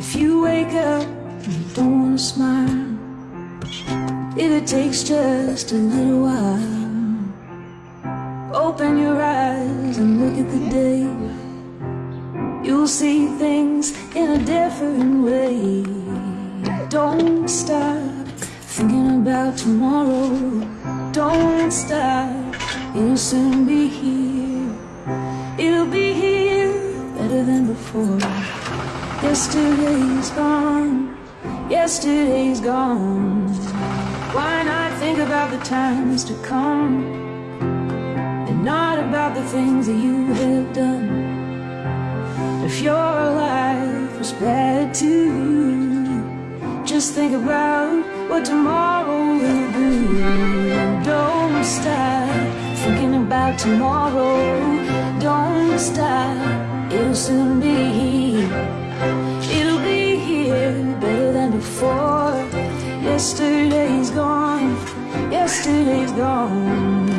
If you wake up and you don't smile, if it takes just a little while, open your eyes and look at the day. You'll see things in a different way. Don't stop thinking about tomorrow. Don't stop, it'll soon be here. It'll be here better than before. Yesterday's gone, yesterday's gone. Why not think about the times to come and not about the things that you have done? If your life was bad to you, just think about what tomorrow will do. Don't stop thinking about tomorrow. Don't stop, it'll soon be Yesterday's gone, yesterday's gone.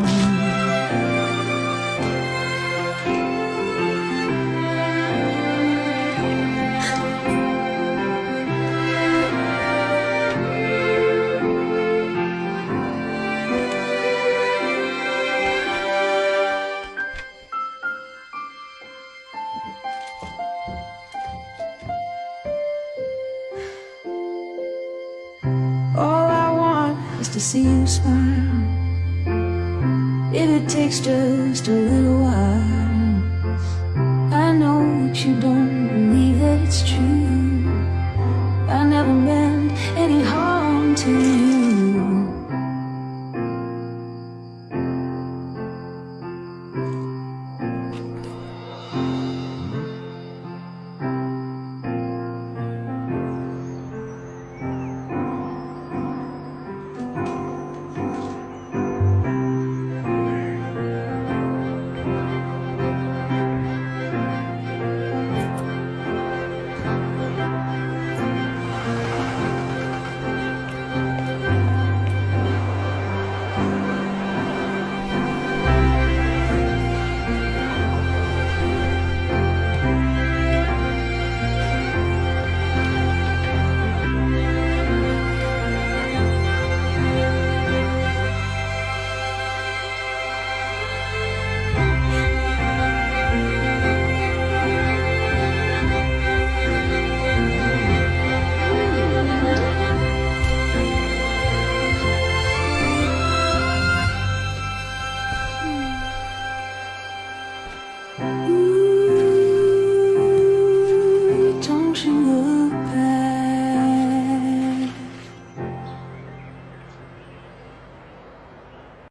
Is to see you smile. If it takes just a little while, I know that you don't believe that it's true. 你。